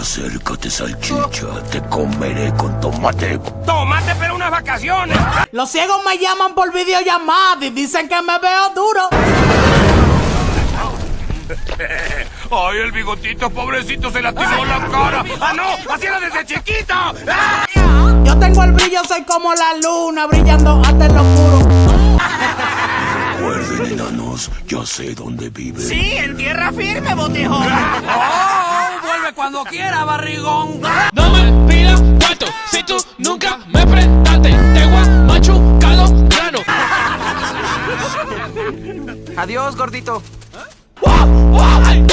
Acércate, salchicha, te comeré con tomate. ¡Tomate, pero unas vacaciones! Los ciegos me llaman por videollamada y dicen que me veo duro. ¡Ay, el bigotito, pobrecito, se lastimó la cara! ¡Ah, no! ¡Así era desde chiquito! ¡Ah! Yo tengo el brillo, soy como la luna, brillando hasta en lo oscuro. Recuerden, enanos, ya sé dónde vive. Sí, en tierra firme, botijón. ¡Oh! ¡Vuelve cuando quiera, barrigón! No me pidas cuarto si tú nunca me prestaste. Te voy a machucar los granos. Adiós, gordito. ¡Wow! ¡Wow! ¡Wow!